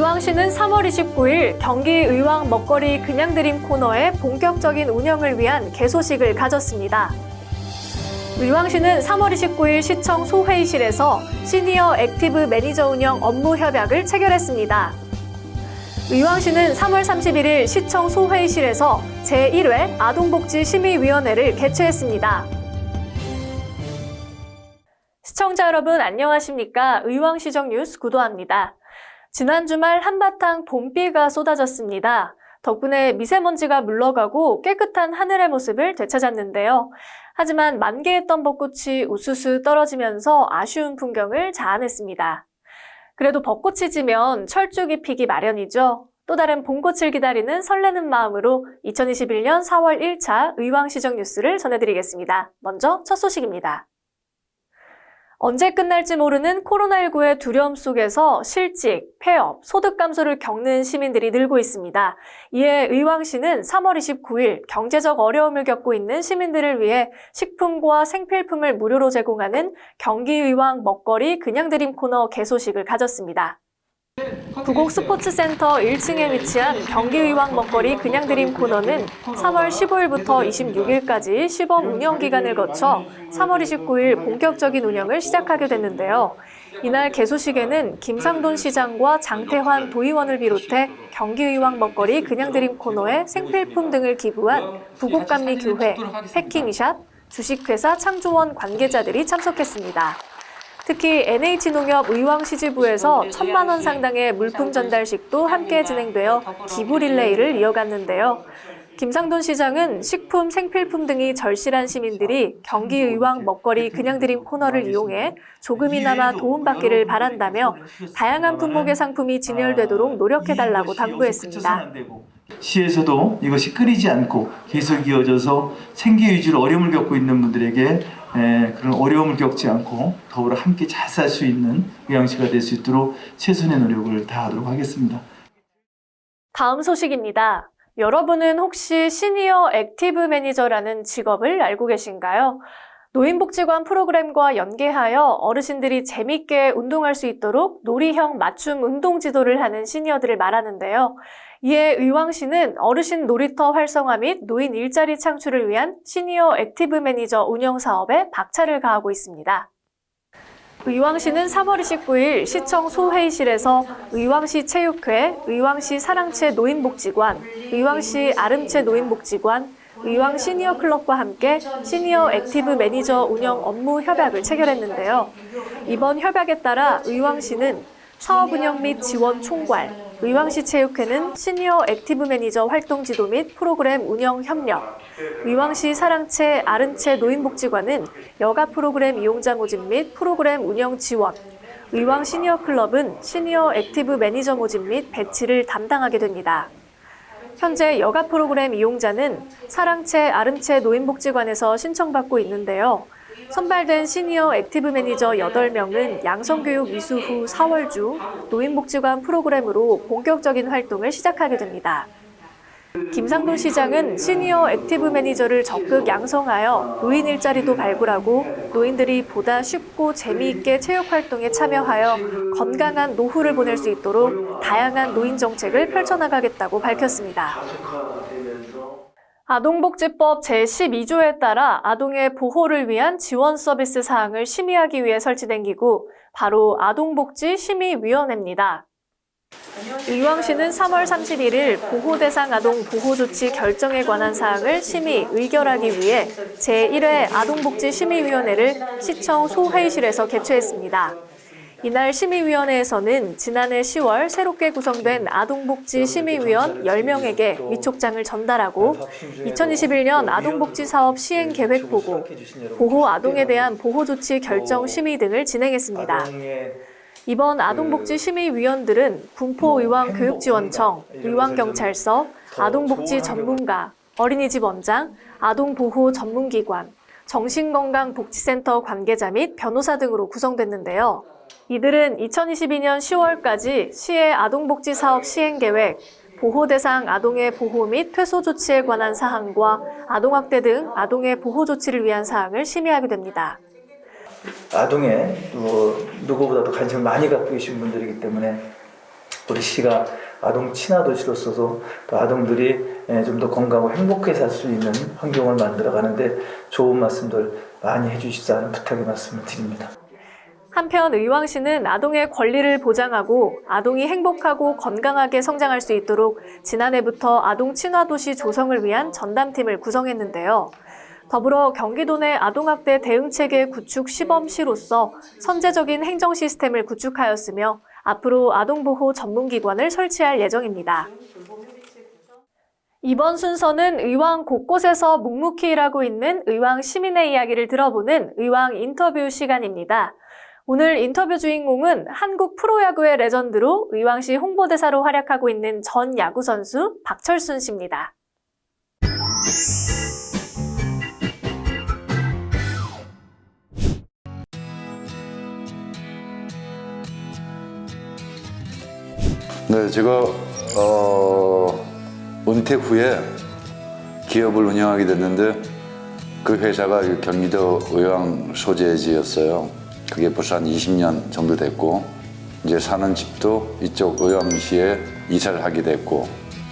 의왕시는 3월 29일 경기 의왕 먹거리 그냥드림 코너의 본격적인 운영을 위한 개소식을 가졌습니다. 의왕시는 3월 29일 시청 소회의실에서 시니어 액티브 매니저 운영 업무 협약을 체결했습니다. 의왕시는 3월 31일 시청 소회의실에서 제1회 아동복지심의위원회를 개최했습니다. 시청자 여러분 안녕하십니까? 의왕시정 뉴스 구도합니다. 지난 주말 한바탕 봄비가 쏟아졌습니다. 덕분에 미세먼지가 물러가고 깨끗한 하늘의 모습을 되찾았는데요. 하지만 만개했던 벚꽃이 우수수 떨어지면서 아쉬운 풍경을 자아냈습니다. 그래도 벚꽃이 지면 철쭉이 피기 마련이죠. 또 다른 봄꽃을 기다리는 설레는 마음으로 2021년 4월 1차 의왕시정 뉴스를 전해드리겠습니다. 먼저 첫 소식입니다. 언제 끝날지 모르는 코로나19의 두려움 속에서 실직, 폐업, 소득 감소를 겪는 시민들이 늘고 있습니다. 이에 의왕시는 3월 29일 경제적 어려움을 겪고 있는 시민들을 위해 식품과 생필품을 무료로 제공하는 경기의왕 먹거리 그냥 드림 코너 개소식을 가졌습니다. 부곡 스포츠센터 1층에 위치한 경기의왕 먹거리 그냥 드림 코너는 3월 15일부터 26일까지 시범 운영 기간을 거쳐 3월 29일 본격적인 운영을 시작하게 됐는데요. 이날 개소식에는 김상돈 시장과 장태환 도의원을 비롯해 경기의왕 먹거리 그냥 드림 코너에 생필품 등을 기부한 부곡감리교회, 패킹샵, 주식회사 창조원 관계자들이 참석했습니다. 특히 NH농협 의왕시지부에서 천만 원 상당의 물품 전달식도 함께 진행되어 기부 릴레이를 이어갔는데요. 김상돈 시장은 식품, 생필품 등이 절실한 시민들이 경기 의왕 먹거리 그냥 드림 코너를 이용해 조금이나마 도움받기를 바란다며 다양한 품목의 상품이 진열되도록 노력해달라고 당부했습니다. 시에서도 이것이 끊이지 않고 계속 이어져서 생계 유지로 어려움을 겪고 있는 분들에게 에, 그런 어려움을 겪지 않고 더불어 함께 잘 살 수 있는 의왕시가 될 수 있도록 최선의 노력을 다하도록 하겠습니다. 다음 소식입니다. 여러분은 혹시 시니어 액티브 매니저라는 직업을 알고 계신가요? 노인복지관 프로그램과 연계하여 어르신들이 재밌게 운동할 수 있도록 놀이형 맞춤 운동 지도를 하는 시니어들을 말하는데요. 이에 의왕시는 어르신 놀이터 활성화 및 노인 일자리 창출을 위한 시니어 액티브 매니저 운영 사업에 박차를 가하고 있습니다. 의왕시는 3월 29일 시청 소회의실에서 의왕시 체육회, 의왕시 사랑채 노인복지관, 의왕시 아름채 노인복지관, 의왕 시니어 클럽과 함께 시니어 액티브 매니저 운영 업무 협약을 체결했는데요. 이번 협약에 따라 의왕시는 사업 운영 및 지원 총괄, 의왕시 체육회는 시니어 액티브 매니저 활동 지도 및 프로그램 운영 협력, 의왕시 사랑채 아름채 노인복지관은 여가 프로그램 이용자 모집 및 프로그램 운영 지원, 의왕 시니어 클럽은 시니어 액티브 매니저 모집 및 배치를 담당하게 됩니다. 현재 여가 프로그램 이용자는 사랑채 아름채 노인복지관에서 신청받고 있는데요. 선발된 시니어 액티브 매니저 8명은 양성교육 이수 후 4월 중 노인복지관 프로그램으로 본격적인 활동을 시작하게 됩니다. 김상돈 시장은 시니어 액티브 매니저를 적극 양성하여 노인 일자리도 발굴하고 노인들이 보다 쉽고 재미있게 체육 활동에 참여하여 건강한 노후를 보낼 수 있도록 다양한 노인 정책을 펼쳐나가겠다고 밝혔습니다. 아동복지법 제12조에 따라 아동의 보호를 위한 지원 서비스 사항을 심의하기 위해 설치된 기구, 바로 아동복지심의위원회입니다. 의왕시는 3월 31일 보호대상 아동 보호조치 결정에 관한 사항을 심의, 의결하기 위해 제1회 아동복지심의위원회를 시청 소회의실에서 개최했습니다. 이날 심의위원회에서는 지난해 10월 새롭게 구성된 아동복지심의위원 10명에게 위촉장을 전달하고 2021년 아동복지사업 시행계획 보고, 보호 아동에 대한 보호조치 결정 심의 등을 진행했습니다. 이번 아동복지심의위원들은 군포의왕교육지원청, 의왕경찰서, 아동복지 전문가, 어린이집 원장, 아동보호 전문기관, 정신건강복지센터 관계자 및 변호사 등으로 구성됐는데요. 이들은 2022년 10월까지 시의 아동복지 사업 시행계획, 보호대상 아동의 보호 및 퇴소 조치에 관한 사항과 아동학대 등 아동의 보호 조치를 위한 사항을 심의하게 됩니다. 아동에 뭐 누구보다도 관심을 많이 갖고 계신 분들이기 때문에 우리 시가 아동 친화 도시로서도 또 아동들이 좀 더 건강하고 행복하게 살 수 있는 환경을 만들어 가는데 좋은 말씀들 많이 해주시자는 부탁의 말씀을 드립니다. 한편 의왕시는 아동의 권리를 보장하고 아동이 행복하고 건강하게 성장할 수 있도록 지난해부터 아동 친화 도시 조성을 위한 전담팀을 구성했는데요. 더불어 경기도 내 아동학대 대응체계 구축 시범시로서 선제적인 행정 시스템을 구축하였으며 앞으로 아동보호 전문기관을 설치할 예정입니다. 이번 순서는 의왕 곳곳에서 묵묵히 일하고 있는 의왕 시민의 이야기를 들어보는 의왕 인터뷰 시간입니다. 오늘 인터뷰 주인공은 한국 프로야구의 레전드로 의왕시 홍보대사로 활약하고 있는 전 야구 선수 박철순 씨입니다. 네, 제가 어, 은퇴 후에 기업을 운영하게 됐는데 그 회사가 이 경기도 의왕 소재지였어요. 그게 벌써 한 20년 정도 됐고 이제 사는 집도 이쪽 의왕시에 이사를 하게 됐고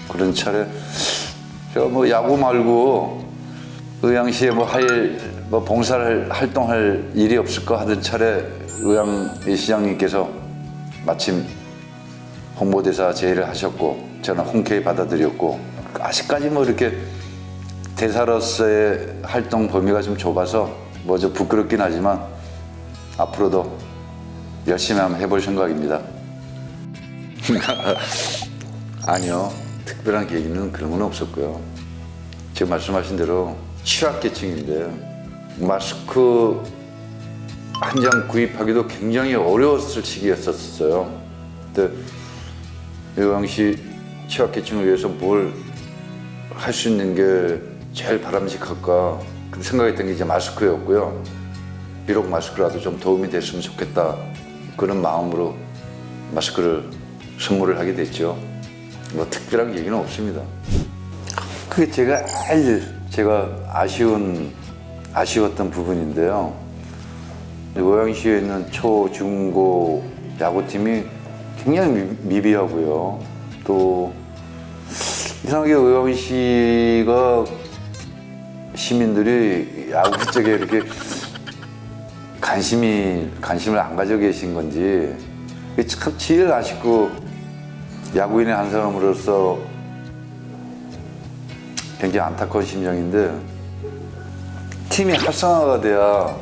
그런 차례 제가 뭐 야구 말고 의왕시에 뭐 할 뭐 봉사를 활동할 일이 없을까 하던 차례 의왕 시장님께서 마침 홍보대사 제의를 하셨고 저는 흔쾌히 받아들였고 아직까지 뭐 이렇게 대사로서의 활동 범위가 좀 좁아서 뭐 좀 부끄럽긴 하지만 앞으로도 열심히 한번 해볼 생각입니다. 아니요 특별한 계기는 그런 건 없었고요. 지금 말씀하신 대로 취약계층인데 마스크 한 장 구입하기도 굉장히 어려웠을 시기였었어요. 근데 의왕시 취약계층을 위해서 뭘 할 수 있는 게 제일 바람직할까 그 생각했던 게 이제 마스크였고요. 비록 마스크라도 좀 도움이 됐으면 좋겠다 그런 마음으로 마스크를 선물을 하게 됐죠. 뭐 특별한 얘기는 없습니다. 그게 제가 제일 제가 아쉬운 아쉬웠던 부분인데요. 의왕시에 있는 초, 중, 고 야구팀이 굉장히 미- 미비하고요. 또 이상하게 의왕시가 시민들이 야구 쪽에 이렇게 관심이 관심을 안 가지고 계신 건지 이게 참 제일 아쉽고 야구인의 한 사람으로서 굉장히 안타까운 심정인데 팀이 활성화가 돼야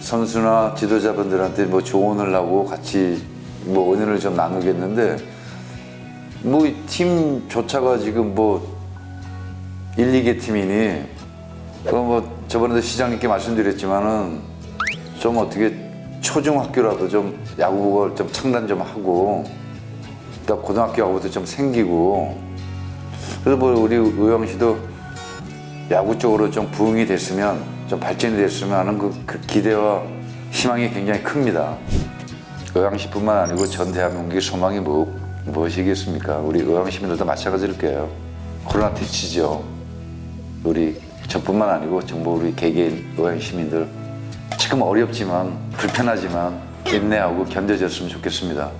선수나 지도자분들한테 뭐 조언을 하고 같이 뭐 의견을 좀 나누겠는데 뭐이 팀조차가 지금 뭐 1, 2개 팀이니 그뭐 저번에도 시장님께 말씀드렸지만은 좀 어떻게 초중학교라도 좀 야구를 좀 창단 좀 하고 또 고등학교 야구도 좀 생기고 그래서 뭐 우리 의왕시도 야구 쪽으로 좀 부흥이 됐으면 좀 발전이 됐으면 하는 그, 그 기대와 희망이 굉장히 큽니다. 의왕시뿐만 아니고 전 대한민국의 소망이 뭐, 무엇이겠습니까? 우리 의왕 시민들도 마찬가지일 거예요. 코로나 퇴치죠. 우리 저뿐만 아니고 전부 우리 개개인 의왕 시민들 지금 어렵지만 불편하지만 인내하고 견뎌졌으면 좋겠습니다.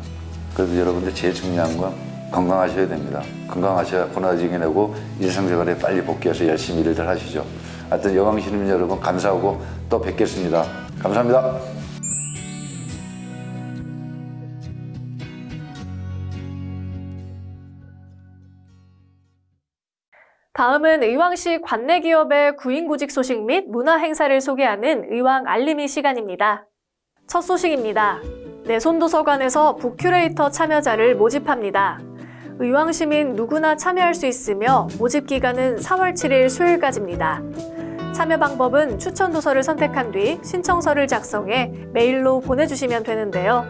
그래도 여러분들 제일 중요한 건 건강하셔야 됩니다. 건강하셔야 코로나 이겨내고 일상생활에 빨리 복귀해서 열심히 일들 하시죠. 하여튼 시민 여러분 감사하고 또 뵙겠습니다. 감사합니다. 다음은 의왕시 관내 기업의 구인구직 소식 및 문화 행사를 소개하는 의왕 알림이 시간입니다. 첫 소식입니다. 내손도서관에서 북큐레이터 참여자를 모집합니다. 의왕 시민 누구나 참여할 수 있으며 모집 기간은 4월 7일 수요일까지입니다. 참여 방법은 추천 도서를 선택한 뒤 신청서를 작성해 메일로 보내주시면 되는데요.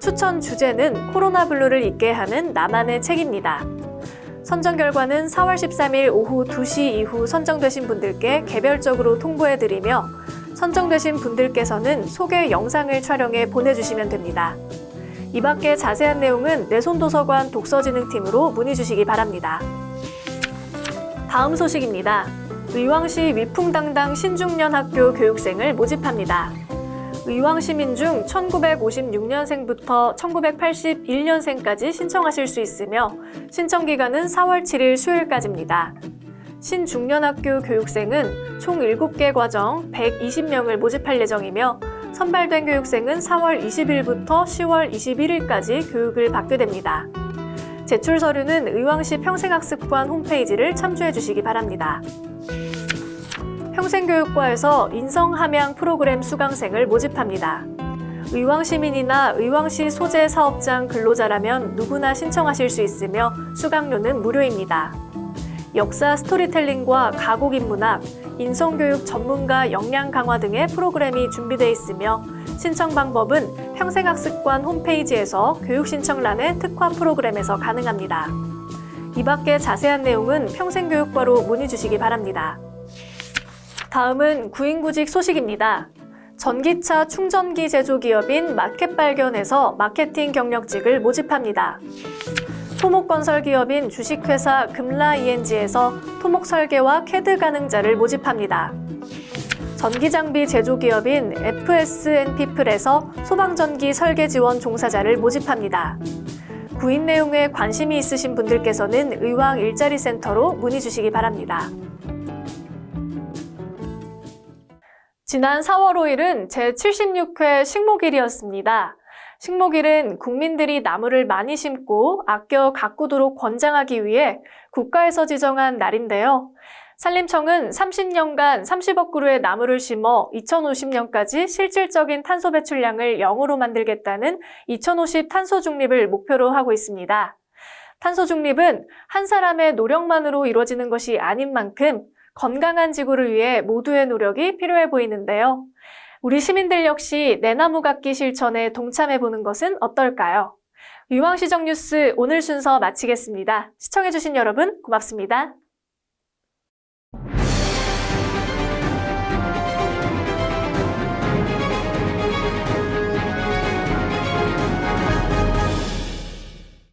추천 주제는 코로나 블루를 잊게 하는 나만의 책입니다. 선정 결과는 4월 13일 오후 2시 이후 선정되신 분들께 개별적으로 통보해드리며 선정되신 분들께서는 소개 영상을 촬영해 보내주시면 됩니다. 이 밖에 자세한 내용은 내손도서관 독서진흥팀으로 문의 주시기 바랍니다. 다음 소식입니다. 의왕시 위풍당당 신중년 학교 교육생을 모집합니다. 의왕 시민 중 1956년생부터 1981년생까지 신청하실 수 있으며 신청 기간은 4월 7일 수요일까지입니다. 신중년학교 교육생은 총 7개 과정 120명을 모집할 예정이며 선발된 교육생은 4월 20일부터 10월 21일까지 교육을 받게 됩니다. 제출 서류는 의왕시 평생학습관 홈페이지를 참조해 주시기 바랍니다. 평생교육과에서 인성함양 프로그램 수강생을 모집합니다. 의왕시민이나 의왕시 소재 사업장 근로자라면 누구나 신청하실 수 있으며 수강료는 무료입니다. 역사 스토리텔링과 가곡 인문학, 인성교육 전문가 역량 강화 등의 프로그램이 준비되어 있으며 신청 방법은 평생학습관 홈페이지에서 교육 신청란의 특화 프로그램에서 가능합니다. 이 밖에 자세한 내용은 평생교육과로 문의 주시기 바랍니다. 다음은 구인구직 소식입니다. 전기차 충전기 제조기업인 마켓발견에서 마케팅 경력직을 모집합니다. 토목건설 기업인 주식회사 금라ENG에서 토목 설계와 캐드 가능자를 모집합니다. 전기장비 제조기업인 FSN피플에서 소방전기 설계 지원 종사자를 모집합니다. 구인 내용에 관심이 있으신 분들께서는 의왕 일자리 센터로 문의 주시기 바랍니다. 지난 4월 5일은 제76회 식목일이었습니다. 식목일은 국민들이 나무를 많이 심고 아껴 가꾸도록 권장하기 위해 국가에서 지정한 날인데요. 산림청은 30년간 30억 그루의 나무를 심어 2050년까지 실질적인 탄소 배출량을 0으로 만들겠다는 2050 탄소 중립을 목표로 하고 있습니다. 탄소 중립은 한 사람의 노력만으로 이루어지는 것이 아닌 만큼 건강한 지구를 위해 모두의 노력이 필요해 보이는데요. 우리 시민들 역시 내 나무 갖기 실천에 동참해보는 것은 어떨까요? 유황시정 뉴스 오늘 순서 마치겠습니다. 시청해주신 여러분 고맙습니다.